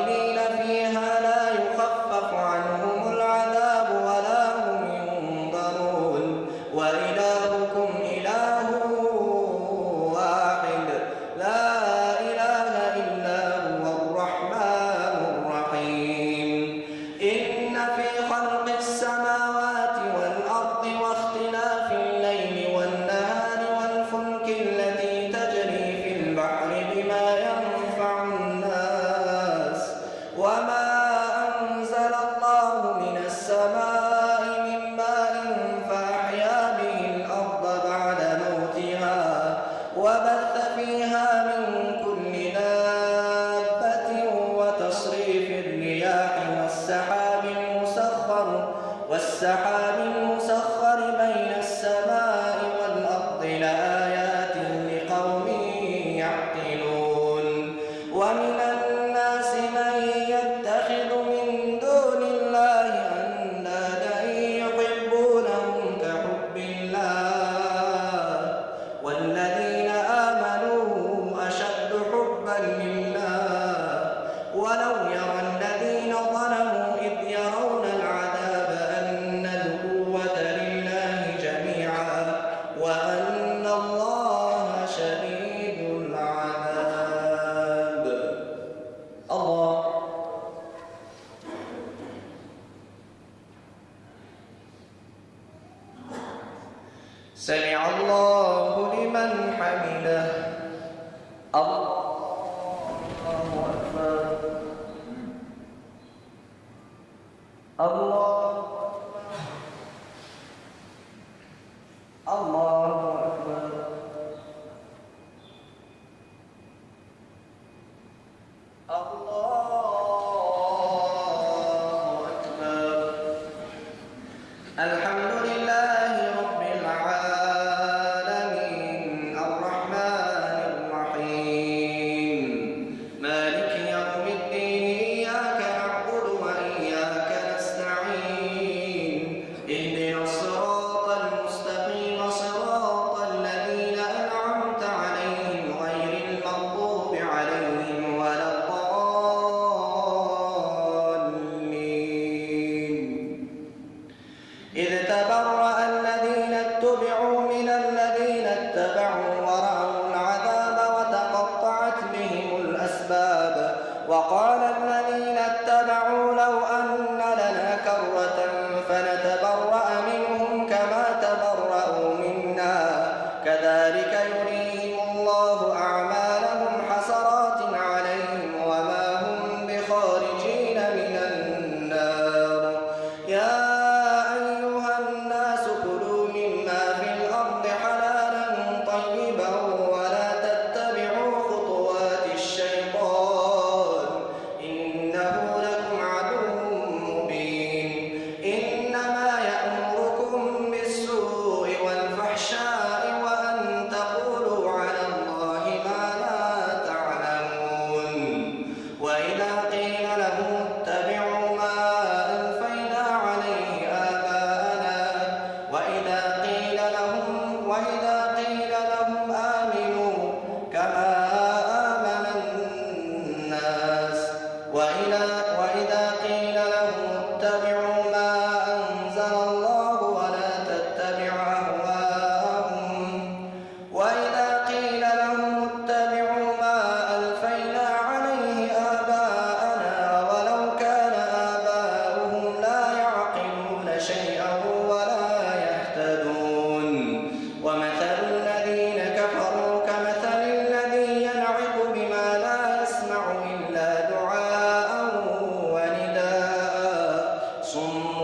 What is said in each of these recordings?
خالدين igual 阿妈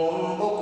ॐ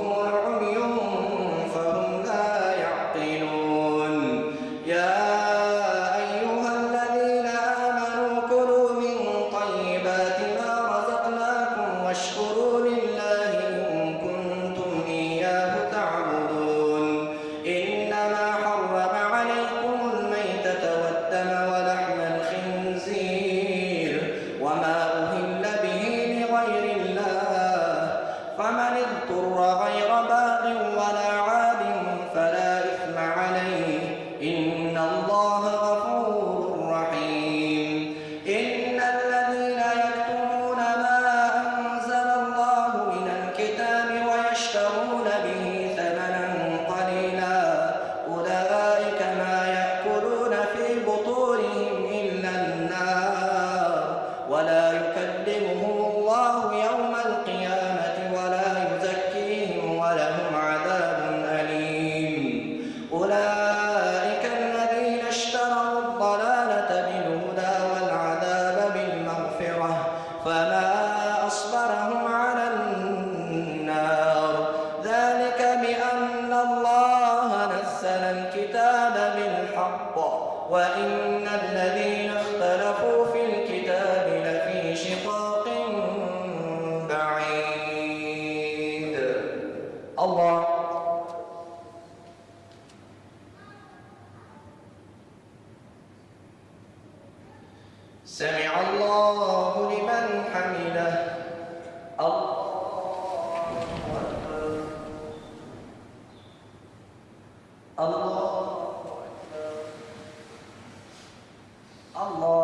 الله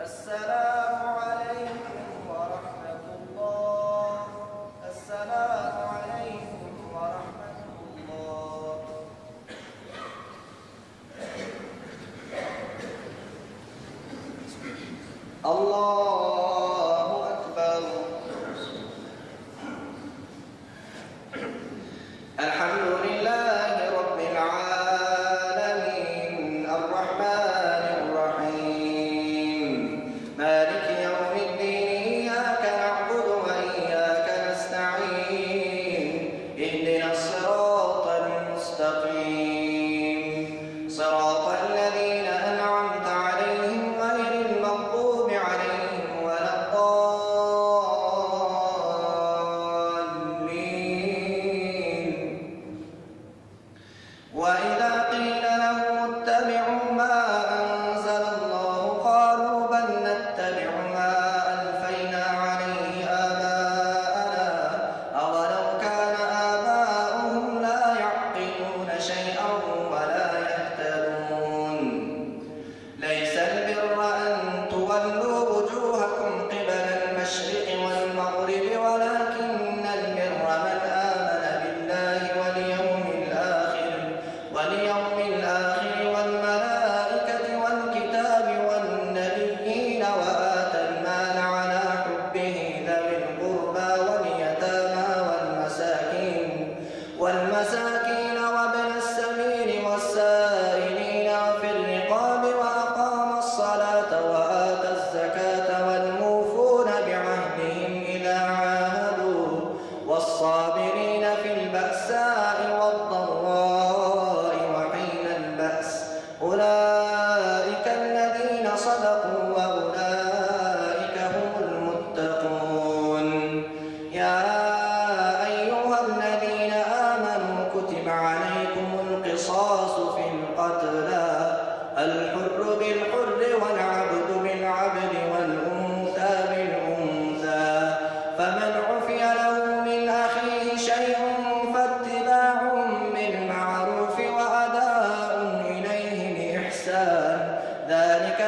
السلام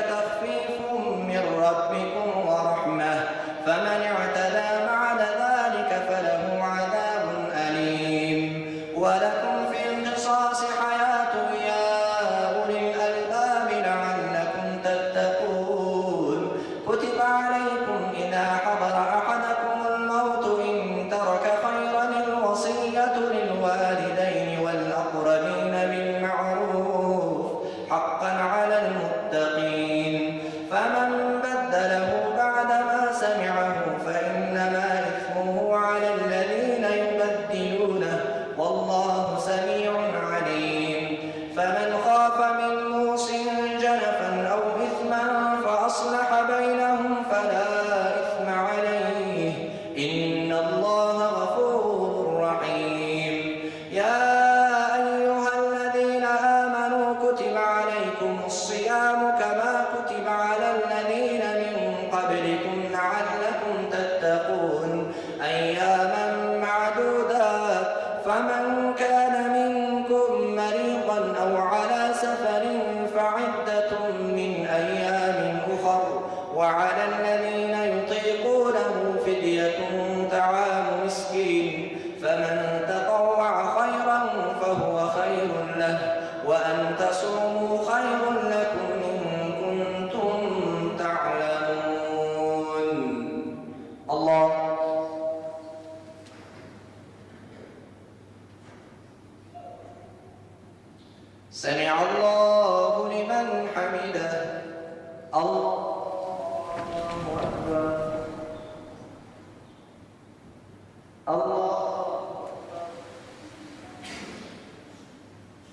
это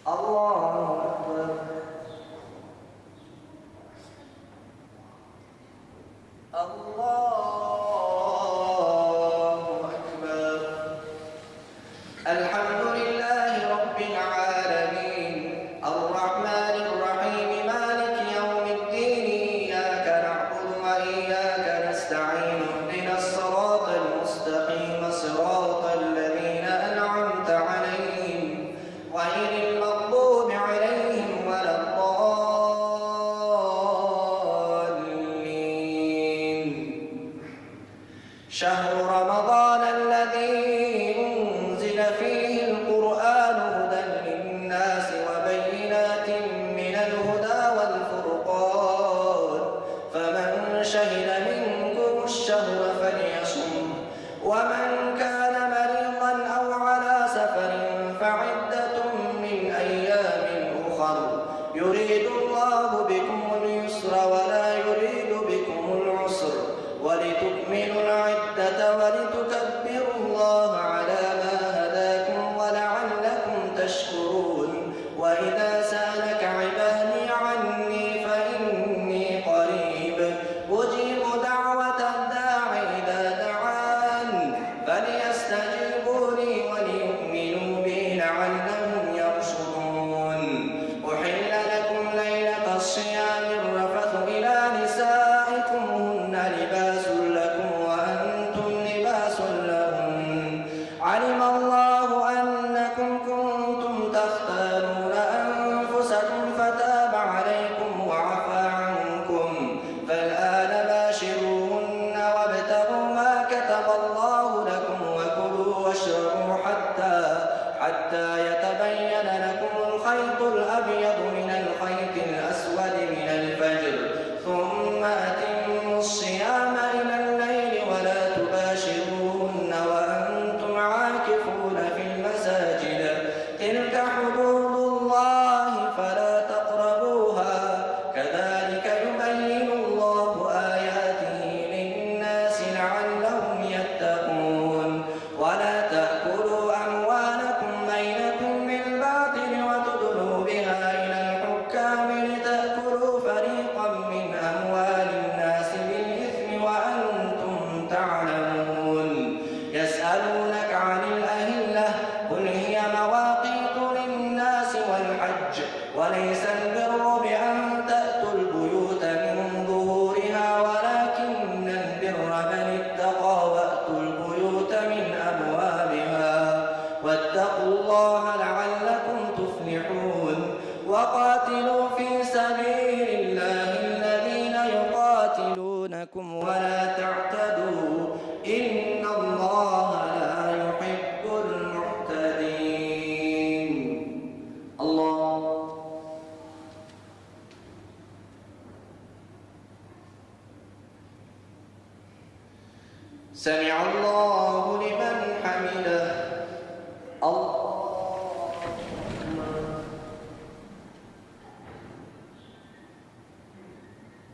الله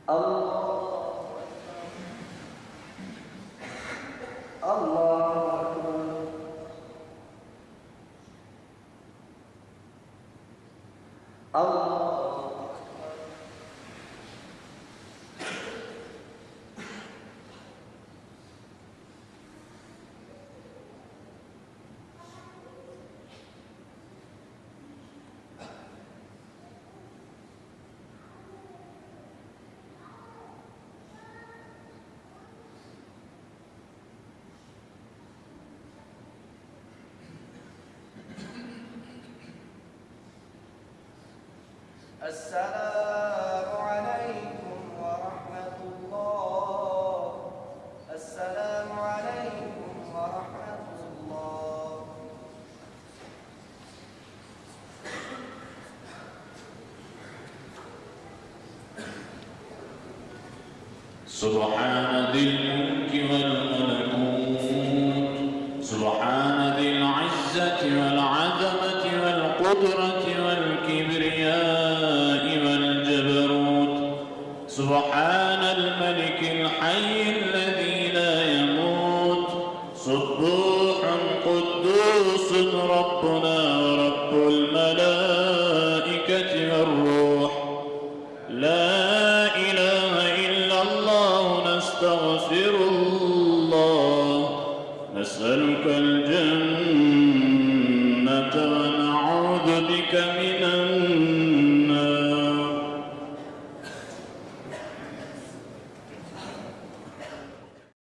الله السلام عليكم ورحمة الله. السلام عليكم ورحمة الله. سبحان ذي